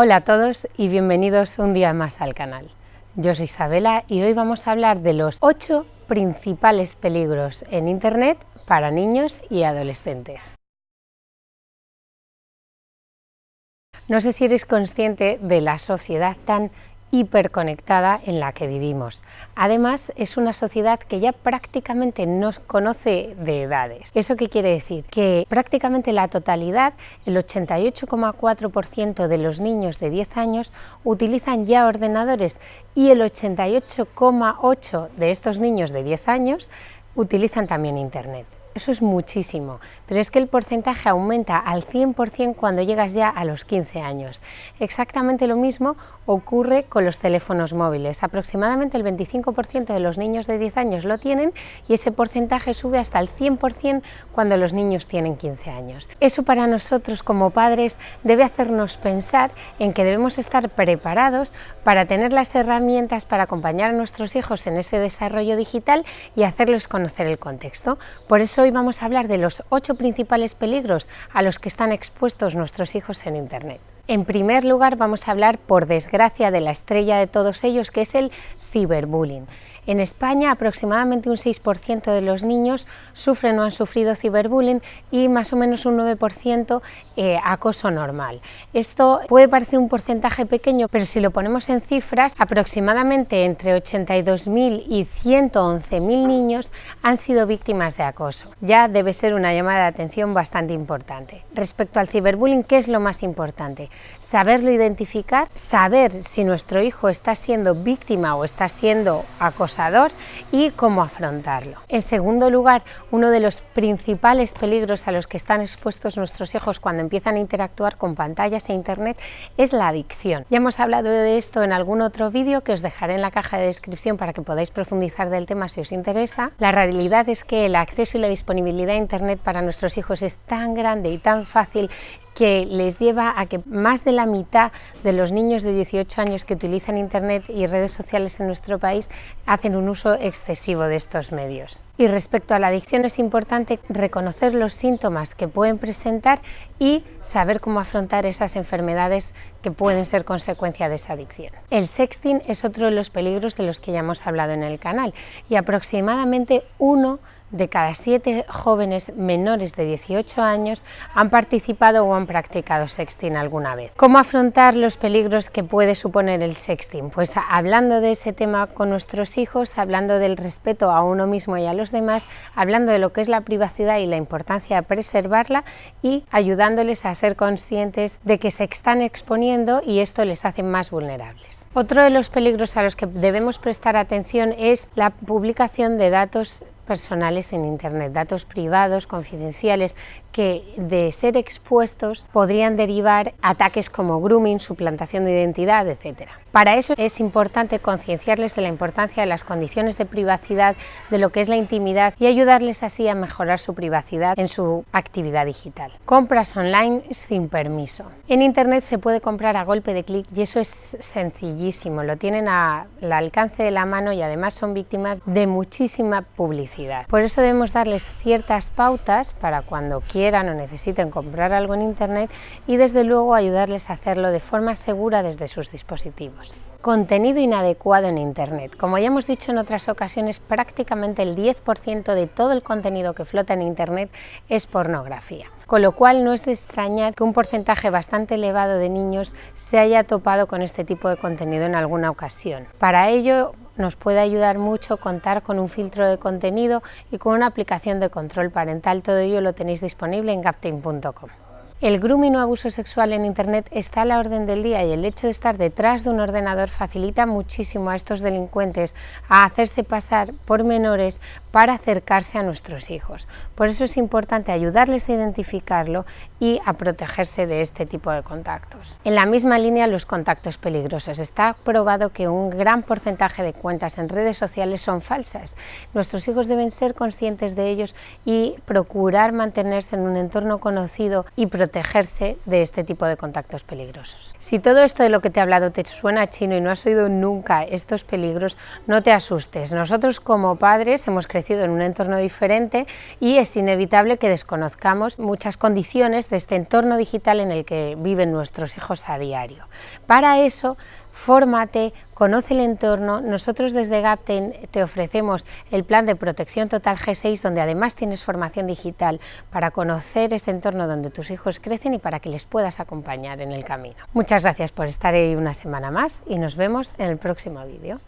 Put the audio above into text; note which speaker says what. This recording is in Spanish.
Speaker 1: Hola a todos y bienvenidos un día más al canal. Yo soy Isabela y hoy vamos a hablar de los 8 principales peligros en Internet para niños y adolescentes. No sé si eres consciente de la sociedad tan hiperconectada en la que vivimos. Además, es una sociedad que ya prácticamente no conoce de edades. ¿Eso qué quiere decir? Que prácticamente la totalidad, el 88,4% de los niños de 10 años utilizan ya ordenadores y el 88,8% de estos niños de 10 años utilizan también Internet. Eso es muchísimo, pero es que el porcentaje aumenta al 100% cuando llegas ya a los 15 años. Exactamente lo mismo ocurre con los teléfonos móviles. Aproximadamente el 25% de los niños de 10 años lo tienen y ese porcentaje sube hasta el 100% cuando los niños tienen 15 años. Eso para nosotros como padres debe hacernos pensar en que debemos estar preparados para tener las herramientas para acompañar a nuestros hijos en ese desarrollo digital y hacerles conocer el contexto. Por eso hoy vamos a hablar de los ocho principales peligros a los que están expuestos nuestros hijos en Internet. En primer lugar vamos a hablar, por desgracia, de la estrella de todos ellos, que es el ciberbullying. En España aproximadamente un 6% de los niños sufren o han sufrido ciberbullying y más o menos un 9% eh, acoso normal. Esto puede parecer un porcentaje pequeño, pero si lo ponemos en cifras, aproximadamente entre 82.000 y 111.000 niños han sido víctimas de acoso. Ya debe ser una llamada de atención bastante importante. Respecto al ciberbullying, ¿qué es lo más importante? Saberlo identificar, saber si nuestro hijo está siendo víctima o está siendo acosado y cómo afrontarlo. En segundo lugar, uno de los principales peligros a los que están expuestos nuestros hijos cuando empiezan a interactuar con pantallas e internet es la adicción. Ya hemos hablado de esto en algún otro vídeo que os dejaré en la caja de descripción para que podáis profundizar del tema si os interesa. La realidad es que el acceso y la disponibilidad a internet para nuestros hijos es tan grande y tan fácil que les lleva a que más de la mitad de los niños de 18 años que utilizan Internet y redes sociales en nuestro país hacen un uso excesivo de estos medios. Y respecto a la adicción es importante reconocer los síntomas que pueden presentar y saber cómo afrontar esas enfermedades que pueden ser consecuencia de esa adicción. El sexting es otro de los peligros de los que ya hemos hablado en el canal y aproximadamente uno de cada siete jóvenes menores de 18 años han participado o han practicado sexting alguna vez. ¿Cómo afrontar los peligros que puede suponer el sexting? Pues hablando de ese tema con nuestros hijos, hablando del respeto a uno mismo y a los demás, hablando de lo que es la privacidad y la importancia de preservarla y ayudándoles a ser conscientes de que se están exponiendo y esto les hace más vulnerables. Otro de los peligros a los que debemos prestar atención es la publicación de datos personales en Internet, datos privados, confidenciales, que de ser expuestos podrían derivar ataques como grooming, suplantación de identidad, etc. Para eso es importante concienciarles de la importancia de las condiciones de privacidad, de lo que es la intimidad y ayudarles así a mejorar su privacidad en su actividad digital. Compras online sin permiso. En Internet se puede comprar a golpe de clic y eso es sencillísimo, lo tienen al alcance de la mano y además son víctimas de muchísima publicidad. Por eso debemos darles ciertas pautas para cuando quieran o necesiten comprar algo en Internet y desde luego ayudarles a hacerlo de forma segura desde sus dispositivos. Contenido inadecuado en Internet. Como ya hemos dicho en otras ocasiones, prácticamente el 10% de todo el contenido que flota en Internet es pornografía. Con lo cual no es de extrañar que un porcentaje bastante elevado de niños se haya topado con este tipo de contenido en alguna ocasión. Para ello nos puede ayudar mucho contar con un filtro de contenido y con una aplicación de control parental. Todo ello lo tenéis disponible en gaptain.com. El grooming o abuso sexual en Internet está a la orden del día y el hecho de estar detrás de un ordenador facilita muchísimo a estos delincuentes a hacerse pasar por menores para acercarse a nuestros hijos. Por eso es importante ayudarles a identificarlo y a protegerse de este tipo de contactos. En la misma línea, los contactos peligrosos. Está probado que un gran porcentaje de cuentas en redes sociales son falsas. Nuestros hijos deben ser conscientes de ellos y procurar mantenerse en un entorno conocido y protegido protegerse de este tipo de contactos peligrosos. Si todo esto de lo que te he hablado te suena chino y no has oído nunca estos peligros, no te asustes. Nosotros como padres hemos crecido en un entorno diferente y es inevitable que desconozcamos muchas condiciones de este entorno digital en el que viven nuestros hijos a diario. Para eso fórmate, conoce el entorno. Nosotros desde Gapten te ofrecemos el plan de protección total G6, donde además tienes formación digital para conocer ese entorno donde tus hijos crecen y para que les puedas acompañar en el camino. Muchas gracias por estar ahí una semana más y nos vemos en el próximo vídeo.